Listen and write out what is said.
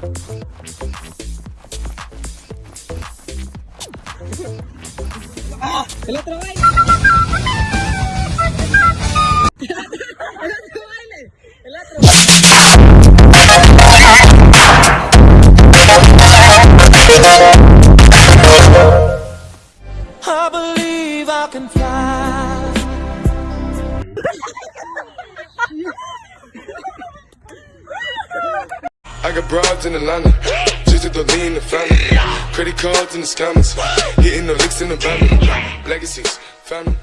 El otro baile. I believe I can fly. I got broads in Atlanta, just to the lean the family. Credit cards in the scammers, hitting the licks in the van. Legacies, family.